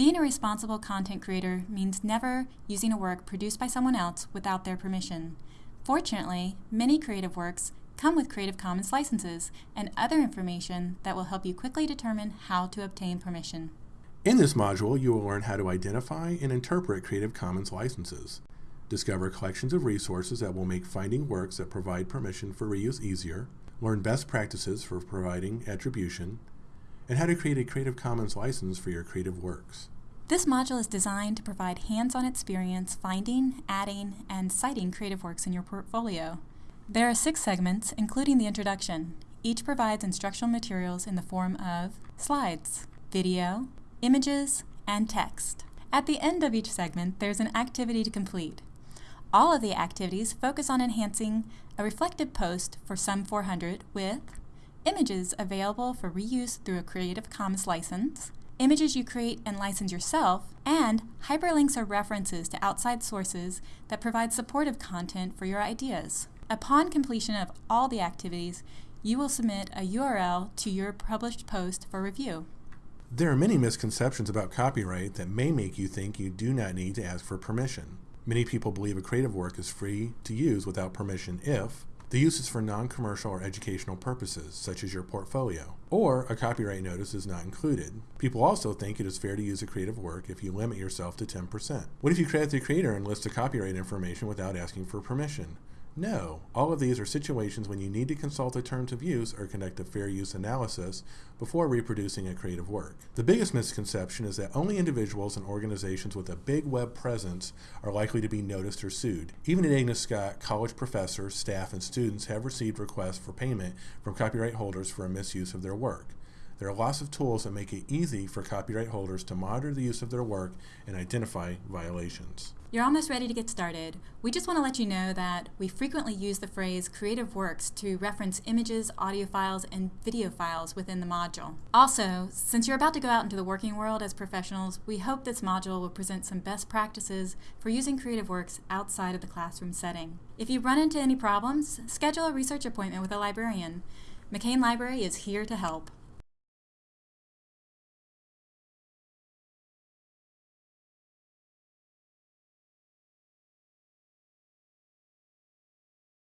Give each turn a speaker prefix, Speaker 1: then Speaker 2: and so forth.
Speaker 1: Being a responsible content creator means never using a work produced by someone else without their permission. Fortunately, many creative works come with Creative Commons licenses and other information that will help you quickly determine how to obtain permission.
Speaker 2: In this module, you will learn how to identify and interpret Creative Commons licenses, discover collections of resources that will make finding works that provide permission for reuse easier, learn best practices for providing attribution, and how to create a Creative Commons license for your creative works.
Speaker 1: This module is designed to provide hands-on experience finding, adding, and citing creative works in your portfolio. There are six segments, including the introduction. Each provides instructional materials in the form of slides, video, images, and text. At the end of each segment, there's an activity to complete. All of the activities focus on enhancing a reflective post for Sum 400 with images available for reuse through a Creative Commons license, images you create and license yourself, and hyperlinks or references to outside sources that provide supportive content for your ideas. Upon completion of all the activities, you will submit a URL to your published post for review.
Speaker 2: There are many misconceptions about copyright that may make you think you do not need to ask for permission. Many people believe a creative work is free to use without permission if the use is for non-commercial or educational purposes, such as your portfolio, or a copyright notice is not included. People also think it is fair to use a creative work if you limit yourself to 10%. What if you credit the creator and list the copyright information without asking for permission? No, all of these are situations when you need to consult the terms of use or conduct a fair use analysis before reproducing a creative work. The biggest misconception is that only individuals and organizations with a big web presence are likely to be noticed or sued. Even at Agnes Scott, college professors, staff, and students have received requests for payment from copyright holders for a misuse of their work. There are lots of tools that make it easy for copyright holders to monitor the use of their work and identify violations.
Speaker 1: You're almost ready to get started. We just want to let you know that we frequently use the phrase creative works to reference images, audio files, and video files within the module. Also, since you're about to go out into the working world as professionals, we hope this module will present some best practices for using creative works outside of the classroom setting. If you run into any problems, schedule a research appointment with a librarian. McCain Library is here to help.